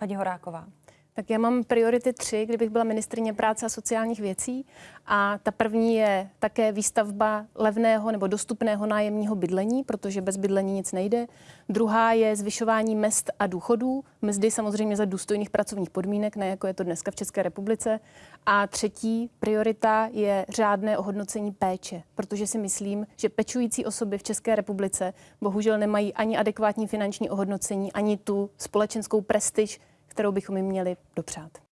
Paní Horáková. Tak já mám priority tři, kdybych byla ministrině práce a sociálních věcí. A ta první je také výstavba levného nebo dostupného nájemního bydlení, protože bez bydlení nic nejde. Druhá je zvyšování mest a důchodů. Mzdy samozřejmě za důstojných pracovních podmínek, ne jako je to dneska v České republice. A třetí priorita je řádné ohodnocení péče, protože si myslím, že pečující osoby v České republice bohužel nemají ani adekvátní finanční ohodnocení, ani tu společenskou prestiž, kterou bychom jim měli dopřát.